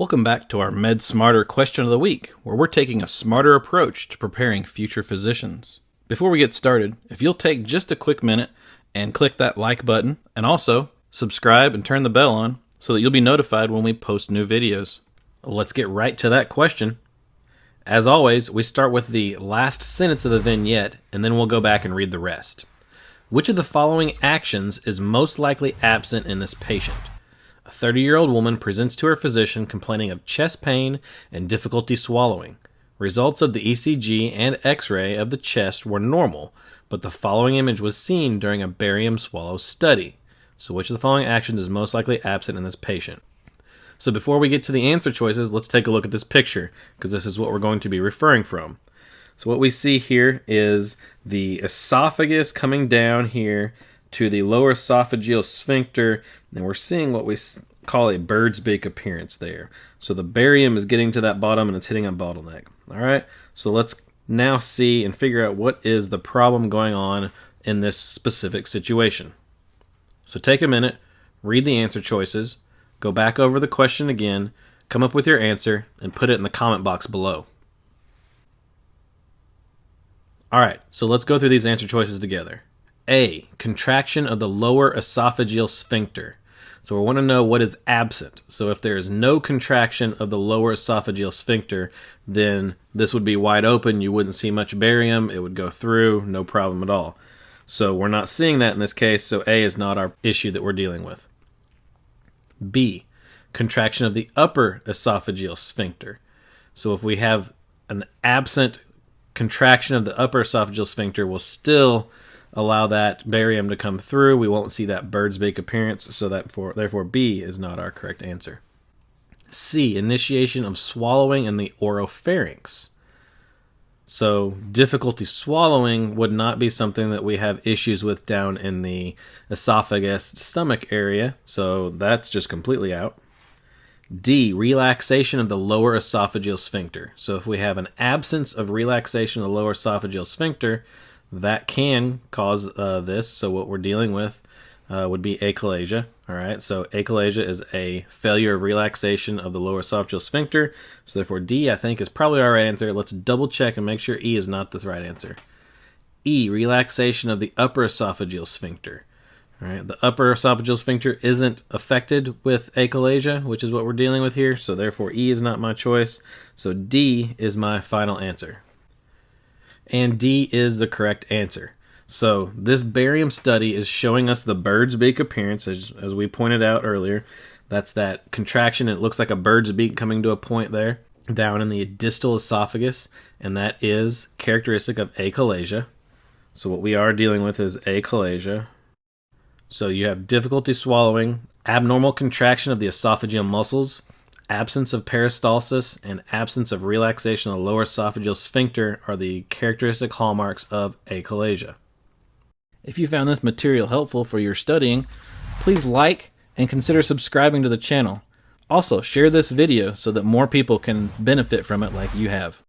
Welcome back to our Med Smarter question of the week, where we're taking a smarter approach to preparing future physicians. Before we get started, if you'll take just a quick minute and click that like button, and also subscribe and turn the bell on so that you'll be notified when we post new videos. Let's get right to that question. As always, we start with the last sentence of the vignette, and then we'll go back and read the rest. Which of the following actions is most likely absent in this patient? A 30 year old woman presents to her physician complaining of chest pain and difficulty swallowing. Results of the ECG and x ray of the chest were normal, but the following image was seen during a barium swallow study. So, which of the following actions is most likely absent in this patient? So, before we get to the answer choices, let's take a look at this picture because this is what we're going to be referring from. So, what we see here is the esophagus coming down here to the lower esophageal sphincter, and we're seeing what we call a bird's beak appearance there. So the barium is getting to that bottom and it's hitting a bottleneck. All right, so let's now see and figure out what is the problem going on in this specific situation. So take a minute, read the answer choices, go back over the question again, come up with your answer, and put it in the comment box below. All right, so let's go through these answer choices together. A. Contraction of the lower esophageal sphincter. So we want to know what is absent. So if there is no contraction of the lower esophageal sphincter, then this would be wide open. You wouldn't see much barium. It would go through, no problem at all. So we're not seeing that in this case, so A is not our issue that we're dealing with. B. Contraction of the upper esophageal sphincter. So if we have an absent contraction of the upper esophageal sphincter, we'll still allow that barium to come through. We won't see that bird's beak appearance, so that for, therefore B is not our correct answer. C. Initiation of swallowing in the oropharynx. So difficulty swallowing would not be something that we have issues with down in the esophagus stomach area, so that's just completely out. D. Relaxation of the lower esophageal sphincter. So if we have an absence of relaxation of the lower esophageal sphincter, that can cause uh, this. So what we're dealing with uh, would be achalasia. All right, so achalasia is a failure of relaxation of the lower esophageal sphincter. So therefore, D I think is probably our right answer. Let's double check and make sure E is not the right answer. E relaxation of the upper esophageal sphincter. All right, the upper esophageal sphincter isn't affected with achalasia, which is what we're dealing with here. So therefore, E is not my choice. So D is my final answer and D is the correct answer. So this barium study is showing us the bird's beak appearance, as, as we pointed out earlier. That's that contraction. It looks like a bird's beak coming to a point there down in the distal esophagus, and that is characteristic of achalasia. So what we are dealing with is achalasia. So you have difficulty swallowing, abnormal contraction of the esophageal muscles, absence of peristalsis and absence of relaxation of the lower esophageal sphincter are the characteristic hallmarks of achalasia. If you found this material helpful for your studying, please like and consider subscribing to the channel. Also, share this video so that more people can benefit from it like you have.